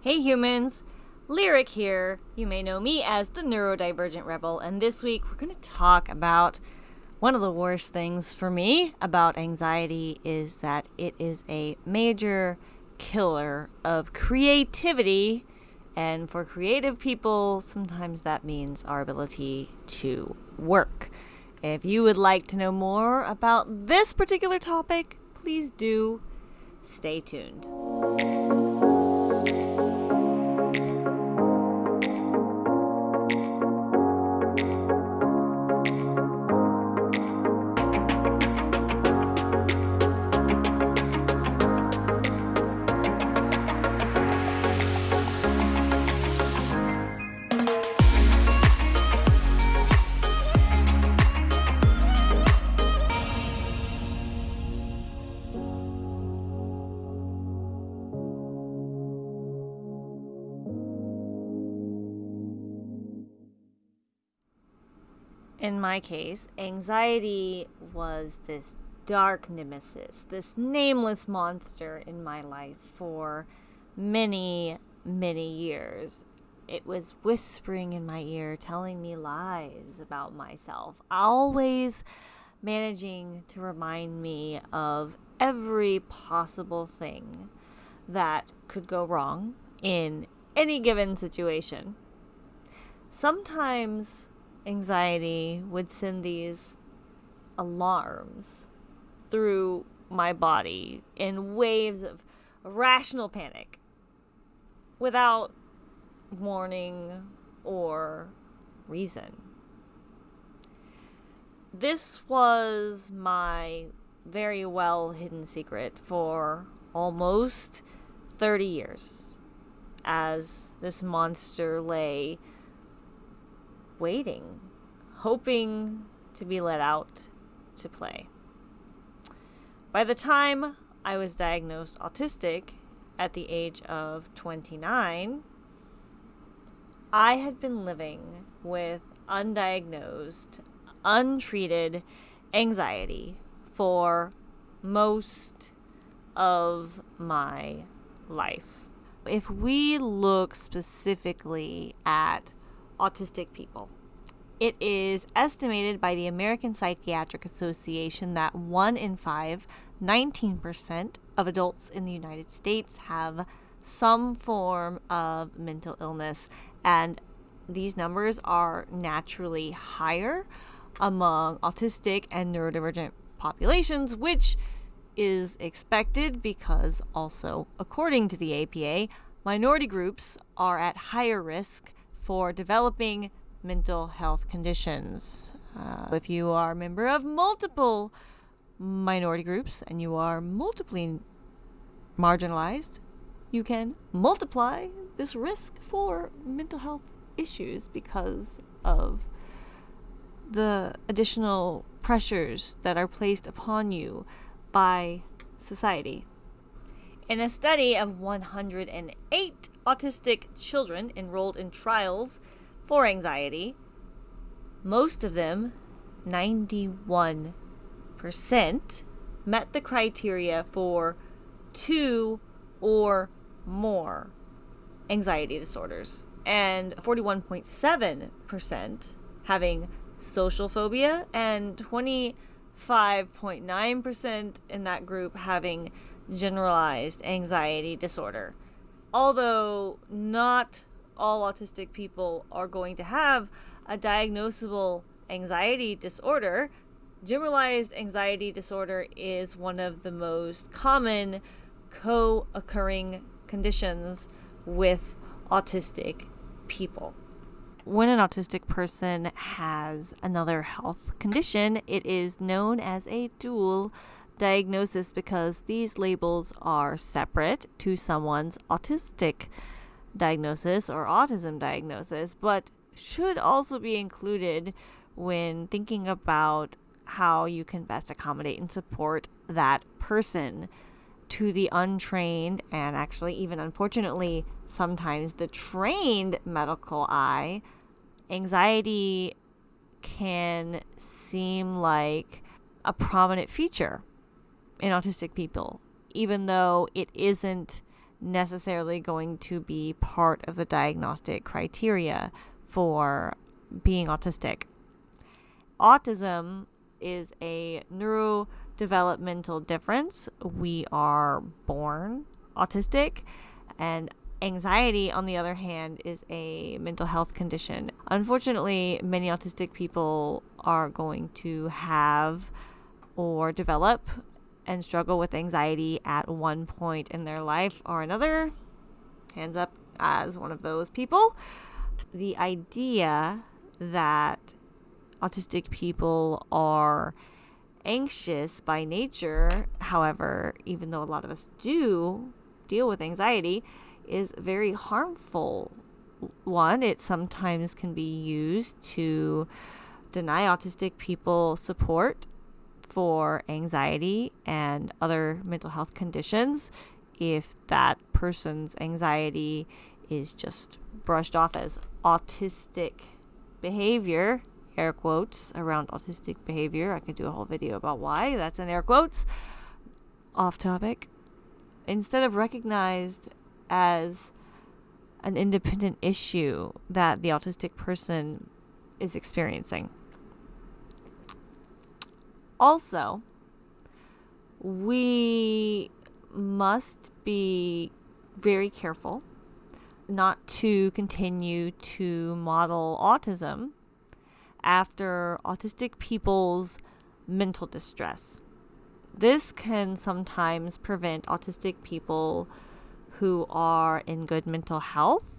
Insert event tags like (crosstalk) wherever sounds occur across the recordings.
Hey humans, Lyric here. You may know me as the Neurodivergent Rebel, and this week we're going to talk about one of the worst things for me about anxiety is that it is a major killer of creativity. And for creative people, sometimes that means our ability to work. If you would like to know more about this particular topic, please do stay tuned. In my case, anxiety was this dark nemesis, this nameless monster in my life for many, many years. It was whispering in my ear, telling me lies about myself, always managing to remind me of every possible thing that could go wrong in any given situation. Sometimes anxiety would send these alarms through my body in waves of rational panic without warning or reason. This was my very well hidden secret for almost 30 years as this monster lay waiting, hoping to be let out to play. By the time I was diagnosed autistic at the age of 29, I had been living with undiagnosed, untreated anxiety for most of my life. If we look specifically at autistic people. It is estimated by the American Psychiatric Association that 1 in 5, 19% of adults in the United States have some form of mental illness, and these numbers are naturally higher among autistic and neurodivergent populations, which is expected because, also according to the APA, minority groups are at higher risk for developing mental health conditions. Uh, if you are a member of multiple minority groups and you are multiply marginalized, you can multiply this risk for mental health issues because of the additional pressures that are placed upon you by society. In a study of 108 autistic children enrolled in trials for anxiety, most of them, 91%, met the criteria for two or more anxiety disorders, and 41.7% having social phobia, and 25.9% in that group having generalized anxiety disorder. Although not all autistic people are going to have a diagnosable anxiety disorder, generalized anxiety disorder is one of the most common co occurring conditions with autistic people. When an autistic person has another health condition, it is known as a dual diagnosis because these labels are separate to someone's autistic diagnosis or autism diagnosis, but should also be included when thinking about how you can best accommodate and support that person to the untrained and actually even unfortunately sometimes the trained medical eye. Anxiety can seem like a prominent feature in autistic people, even though it isn't necessarily going to be part of the diagnostic criteria for being autistic. Autism is a neurodevelopmental difference. We are born autistic, and anxiety, on the other hand, is a mental health condition. Unfortunately, many autistic people are going to have or develop and struggle with anxiety at one point in their life or another. Hands up as one of those people. The idea that autistic people are anxious by nature, however, even though a lot of us do deal with anxiety, is very harmful. One, it sometimes can be used to deny autistic people support for anxiety and other mental health conditions if that person's anxiety is just brushed off as autistic behavior, air quotes around autistic behavior. I could do a whole video about why that's in air quotes. Off topic. Instead of recognized as an independent issue that the autistic person is experiencing. Also, we must be very careful not to continue to model autism after autistic people's mental distress. This can sometimes prevent autistic people who are in good mental health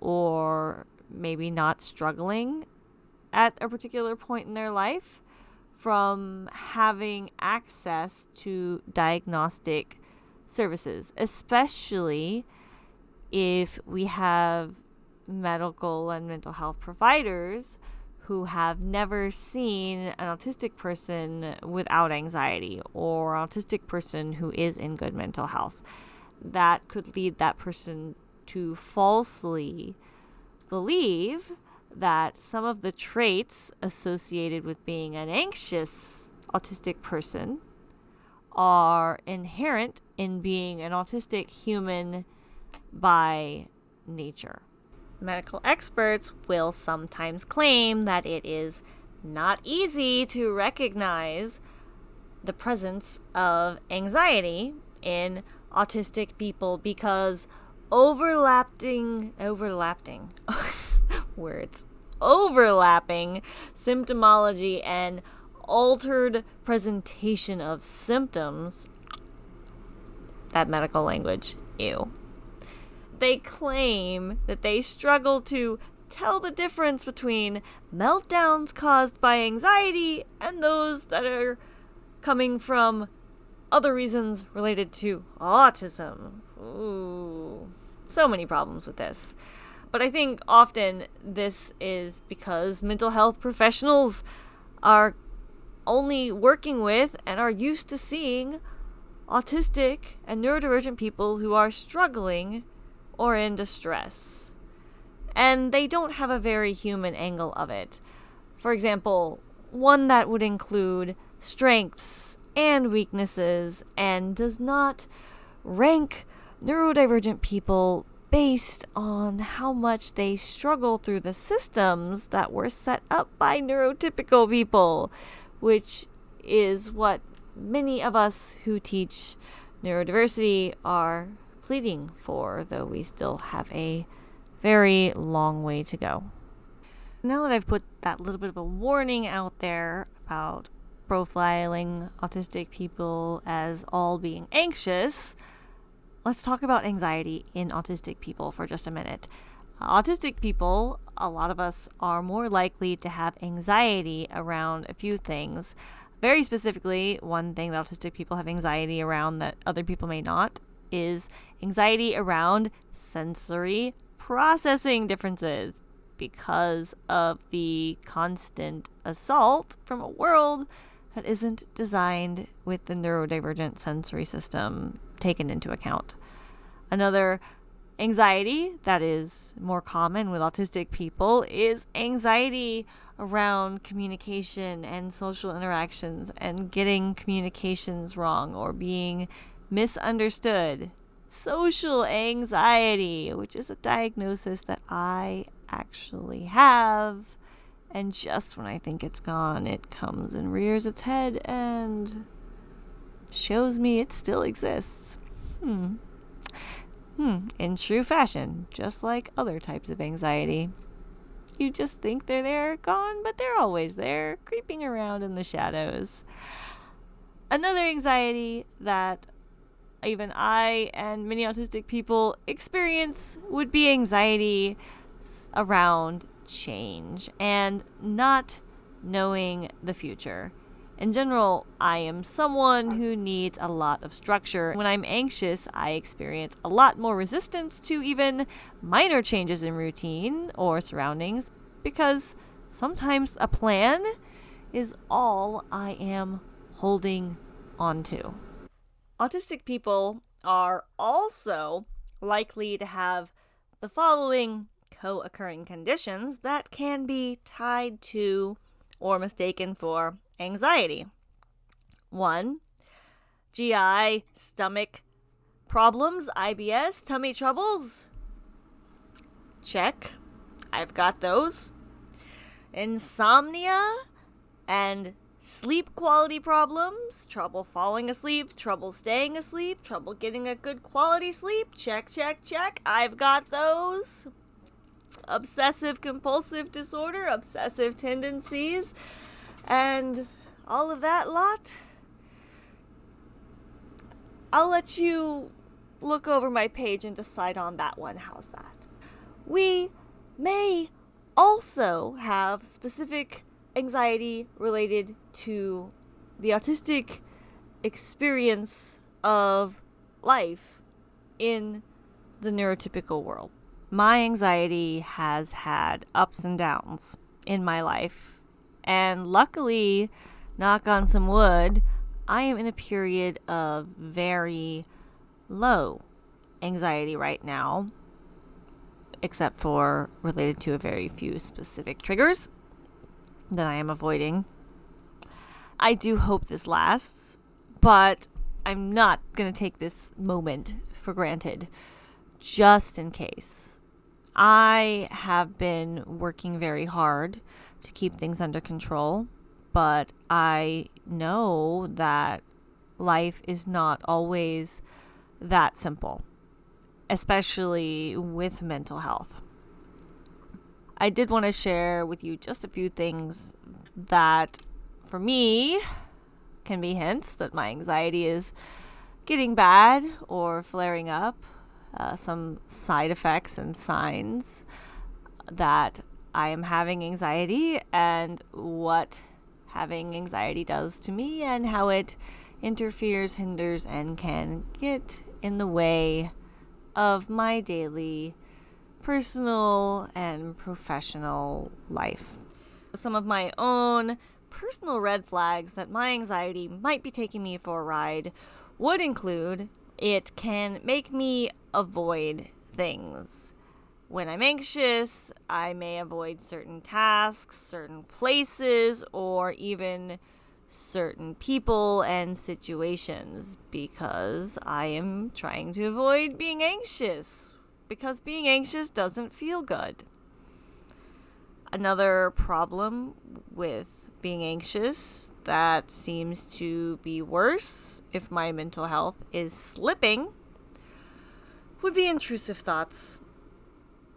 or maybe not struggling at a particular point in their life from having access to diagnostic services, especially if we have medical and mental health providers who have never seen an autistic person without anxiety or autistic person who is in good mental health. That could lead that person to falsely believe that some of the traits associated with being an anxious autistic person are inherent in being an autistic human by nature. Medical experts will sometimes claim that it is not easy to recognize the presence of anxiety in autistic people because overlapping overlapping (laughs) words overlapping symptomology and altered presentation of symptoms that medical language ew they claim that they struggle to tell the difference between meltdowns caused by anxiety and those that are coming from other reasons related to autism. Ooh, so many problems with this. But I think often this is because mental health professionals are only working with and are used to seeing autistic and neurodivergent people who are struggling or in distress. And they don't have a very human angle of it. For example, one that would include strengths and weaknesses and does not rank neurodivergent people based on how much they struggle through the systems that were set up by neurotypical people, which is what many of us who teach neurodiversity are pleading for, though we still have a very long way to go. Now that I've put that little bit of a warning out there about profiling autistic people as all being anxious, let's talk about anxiety in autistic people for just a minute. Uh, autistic people, a lot of us are more likely to have anxiety around a few things. Very specifically, one thing that autistic people have anxiety around that other people may not is anxiety around sensory processing differences because of the constant assault from a world that isn't designed with the neurodivergent sensory system taken into account. Another anxiety that is more common with autistic people is anxiety around communication and social interactions and getting communications wrong or being misunderstood social anxiety, which is a diagnosis that I actually have. And just when I think it's gone, it comes and rears its head and shows me it still exists. Hmm. Hmm. In true fashion, just like other types of anxiety. You just think they're there, gone, but they're always there, creeping around in the shadows. Another anxiety that even I and many autistic people experience would be anxiety around change and not knowing the future. In general, I am someone who needs a lot of structure. When I'm anxious, I experience a lot more resistance to even minor changes in routine or surroundings because sometimes a plan is all I am holding onto. Autistic people are also likely to have the following co occurring conditions that can be tied to or mistaken for anxiety. One, GI, stomach problems, IBS, tummy troubles. Check. I've got those. Insomnia and sleep quality problems, trouble falling asleep, trouble staying asleep, trouble getting a good quality sleep. Check, check, check. I've got those obsessive compulsive disorder, obsessive tendencies, and all of that lot. I'll let you look over my page and decide on that one. How's that? We may also have specific anxiety related to the autistic experience of life in the neurotypical world my anxiety has had ups and downs in my life. And luckily, knock on some wood, I am in a period of very low anxiety right now, except for related to a very few specific triggers that I am avoiding. I do hope this lasts, but I'm not going to take this moment for granted just in case. I have been working very hard to keep things under control, but I know that life is not always that simple, especially with mental health. I did want to share with you just a few things that, for me, can be hints that my anxiety is getting bad or flaring up uh, some side effects and signs that I am having anxiety and what having anxiety does to me and how it interferes, hinders, and can get in the way of my daily personal and professional life. Some of my own personal red flags that my anxiety might be taking me for a ride would include it can make me avoid things. When I'm anxious, I may avoid certain tasks, certain places, or even certain people and situations because I am trying to avoid being anxious because being anxious doesn't feel good. Another problem with being anxious that seems to be worse if my mental health is slipping would be intrusive thoughts.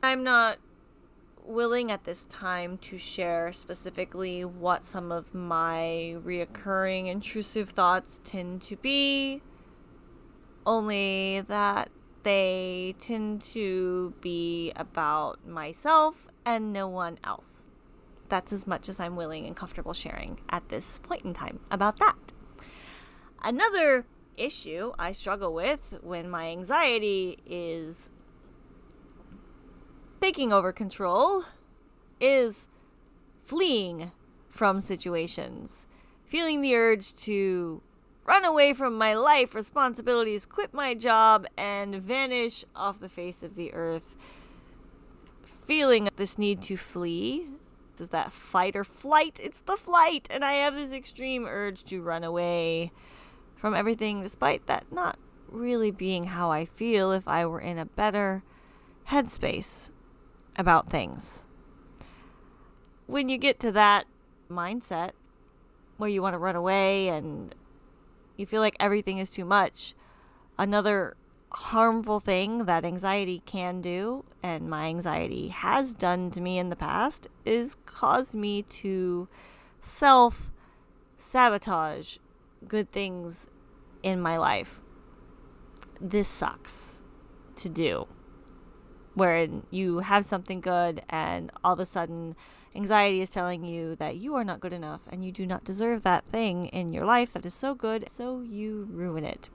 I'm not willing at this time to share specifically what some of my reoccurring intrusive thoughts tend to be, only that they tend to be about myself and no one else. That's as much as I'm willing and comfortable sharing at this point in time about that. Another issue I struggle with when my anxiety is taking over control is fleeing from situations, feeling the urge to run away from my life responsibilities, quit my job, and vanish off the face of the earth. Feeling this need to flee. Is that fight or flight? It's the flight, and I have this extreme urge to run away from everything, despite that not really being how I feel if I were in a better headspace about things. When you get to that mindset where you want to run away and you feel like everything is too much, another harmful thing that anxiety can do, and my anxiety has done to me in the past, is cause me to self sabotage good things in my life. This sucks to do. Wherein you have something good, and all of a sudden, anxiety is telling you that you are not good enough and you do not deserve that thing in your life that is so good, so you ruin it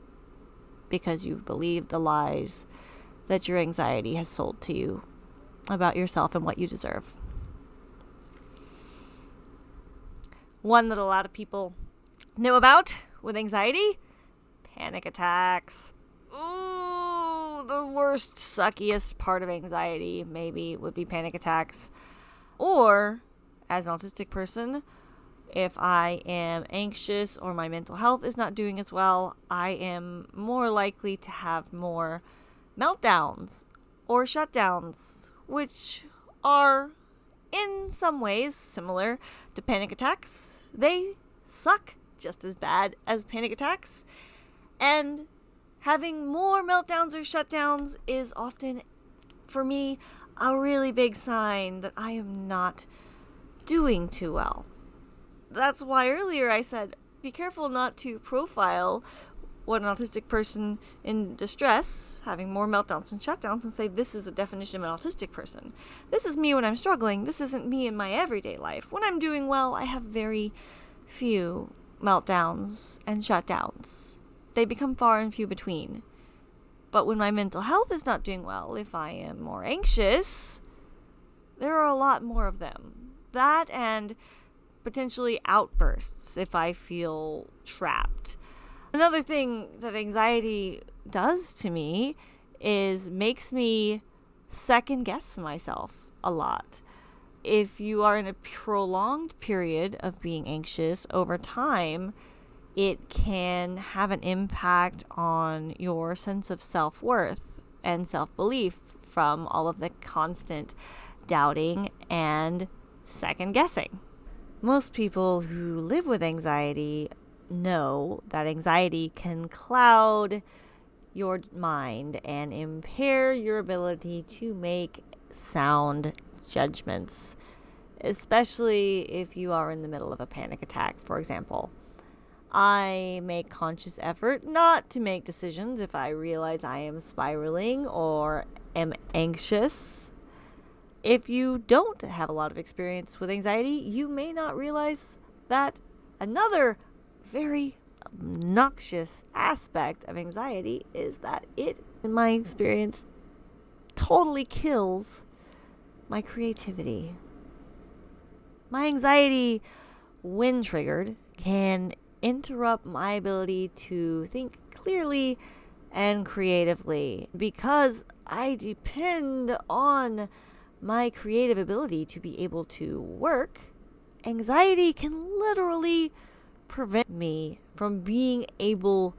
because you've believed the lies that your anxiety has sold to you about yourself and what you deserve. One that a lot of people know about with anxiety panic attacks. Ooh, the worst, suckiest part of anxiety, maybe, would be panic attacks. Or, as an autistic person, if I am anxious or my mental health is not doing as well, I am more likely to have more meltdowns or shutdowns, which are in some ways similar to panic attacks. They suck just as bad as panic attacks. And having more meltdowns or shutdowns is often, for me, a really big sign that I am not doing too well that's why earlier I said be careful not to profile what an autistic person in distress, having more meltdowns and shutdowns, and say this is a definition of an autistic person. This is me when I'm struggling. This isn't me in my everyday life. When I'm doing well, I have very few meltdowns and shutdowns. They become far and few between. But when my mental health is not doing well, if I am more anxious, there are a lot more of them. That and potentially outbursts if I feel trapped. Another thing that anxiety does to me is makes me second guess myself a lot. If you are in a prolonged period of being anxious over time, it can have an impact on your sense of self worth and self belief from all of the constant doubting and second guessing. Most people who live with anxiety know that anxiety can cloud your mind and impair your ability to make sound judgments, especially if you are in the middle of a panic attack, for example. I make conscious effort not to make decisions if I realize I am spiraling or am anxious if you don't have a lot of experience with anxiety, you may not realize that another very obnoxious aspect of anxiety is that it, in my experience, totally kills my creativity. My anxiety, when triggered, can interrupt my ability to think clearly and creatively because I depend on my creative ability to be able to work, anxiety can literally prevent me from being able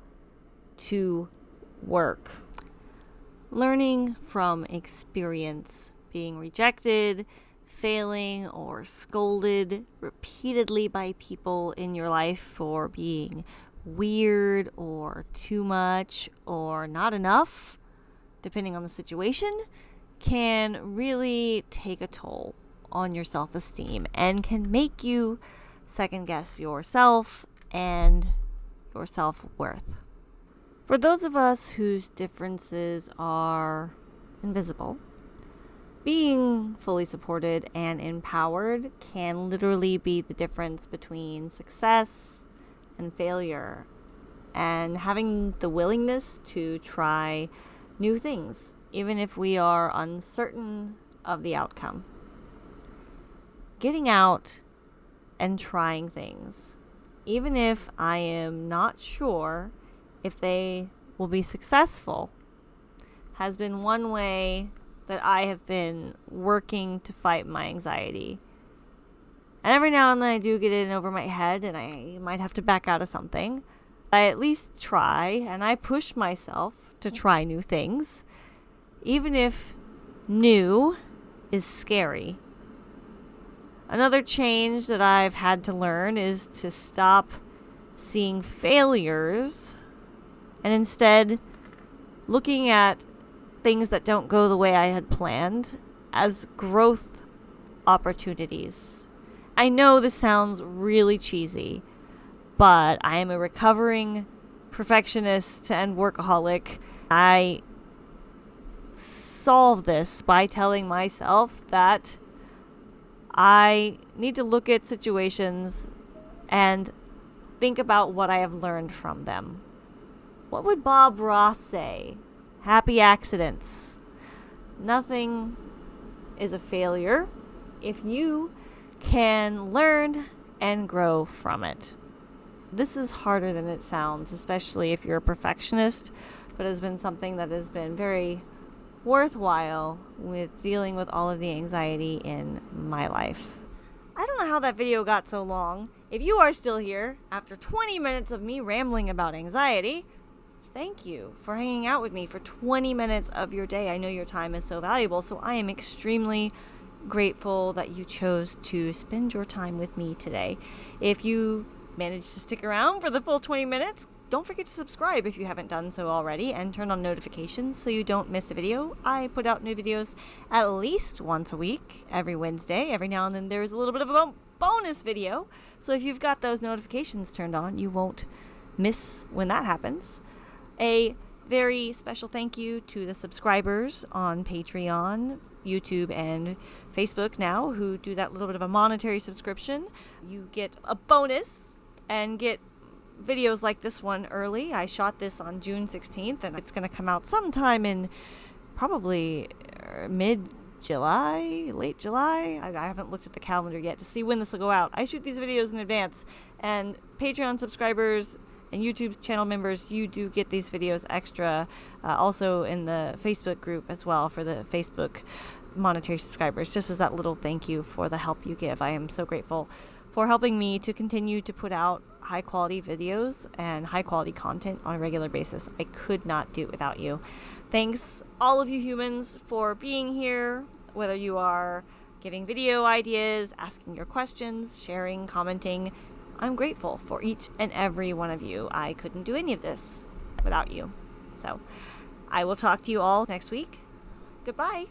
to work. Learning from experience, being rejected, failing, or scolded repeatedly by people in your life for being weird or too much or not enough, depending on the situation, can really take a toll on your self esteem and can make you second guess yourself and your self worth. For those of us whose differences are invisible, being fully supported and empowered can literally be the difference between success and failure, and having the willingness to try new things even if we are uncertain of the outcome. Getting out and trying things, even if I am not sure if they will be successful, has been one way that I have been working to fight my anxiety. And every now and then I do get in over my head and I might have to back out of something. I at least try and I push myself to try new things, even if new is scary. Another change that I've had to learn is to stop seeing failures and instead looking at things that don't go the way I had planned as growth opportunities. I know this sounds really cheesy, but I am a recovering perfectionist and workaholic. I solve this by telling myself that I need to look at situations and think about what I have learned from them. What would Bob Ross say? Happy accidents. Nothing is a failure if you can learn and grow from it. This is harder than it sounds, especially if you're a perfectionist, but it has been something that has been very worthwhile with dealing with all of the anxiety in my life. I don't know how that video got so long. If you are still here after 20 minutes of me rambling about anxiety, thank you for hanging out with me for 20 minutes of your day. I know your time is so valuable, so I am extremely grateful that you chose to spend your time with me today. If you managed to stick around for the full 20 minutes, don't forget to subscribe if you haven't done so already and turn on notifications so you don't miss a video. I put out new videos at least once a week, every Wednesday. Every now and then there's a little bit of a bonus video. So if you've got those notifications turned on, you won't miss when that happens. A very special thank you to the subscribers on Patreon, YouTube, and Facebook now who do that little bit of a monetary subscription. You get a bonus and get videos like this one early. I shot this on June 16th, and it's going to come out sometime in probably uh, mid July, late July. I, I, haven't looked at the calendar yet to see when this will go out. I shoot these videos in advance, and Patreon subscribers and YouTube channel members, you do get these videos extra. Uh, also in the Facebook group as well for the Facebook monetary subscribers, just as that little thank you for the help you give. I am so grateful for helping me to continue to put out high quality videos and high quality content on a regular basis. I could not do it without you. Thanks, all of you humans, for being here, whether you are giving video ideas, asking your questions, sharing, commenting. I'm grateful for each and every one of you. I couldn't do any of this without you. So, I will talk to you all next week. Goodbye.